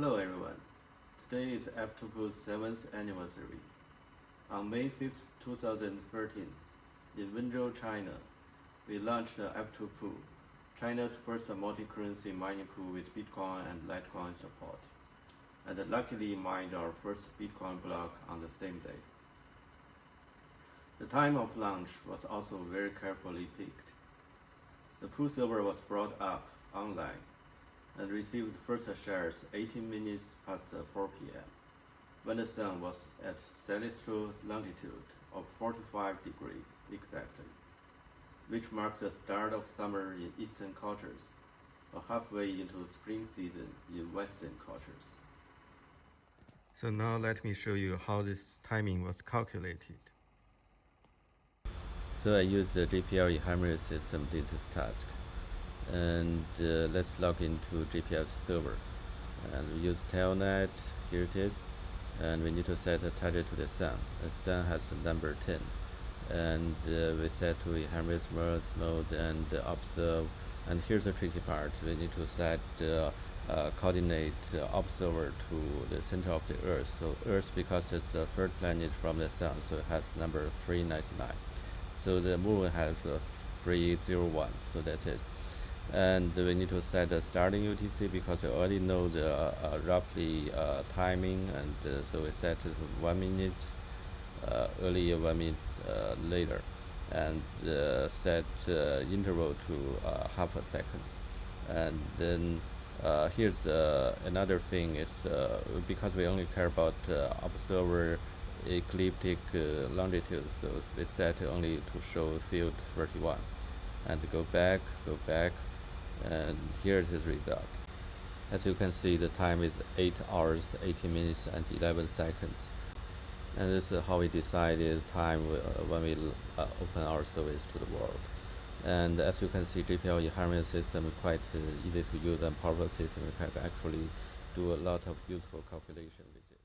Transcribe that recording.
Hello everyone. Today is F2Pool's 7th anniversary. On May 5th, 2013, in Wenzhou, China, we launched the F2Pool, China's first multi-currency mining pool with Bitcoin and Litecoin support, and luckily mined our first Bitcoin block on the same day. The time of launch was also very carefully picked. The pool server was brought up online and received first shares 18 minutes past 4 p.m. when the sun was at celestial longitude of 45 degrees exactly, which marks the start of summer in eastern cultures, or halfway into spring season in western cultures. So now let me show you how this timing was calculated. So I used the JPL ephemeris system did this task and uh, let's log into JPL server. And we use telnet here it is. And we need to set a target to the sun. The sun has the number 10 and uh, we set to ephemeris mode, mode and observe. And here's the tricky part. We need to set uh, uh, coordinate uh, observer to the center of the earth. So earth because it's the third planet from the sun so it has number 399 so the moon has 301 so that's it and we need to set the starting UTC because we already know the uh, uh, roughly uh, timing and uh, so we set it one minute uh, earlier one minute uh, later. And set interval to half a second. And then here's another thing is because we only care about observer ecliptic longitude so we set only to show field 31 and go back go back and here is the result. As you can see the time is 8 hours 18 minutes and 11 seconds. And this is how we decided time uh, when we uh, open our service to the world. And as you can see JPL ephemeris system is quite uh, easy to use and powerful system. You can actually do a lot of useful calculation with it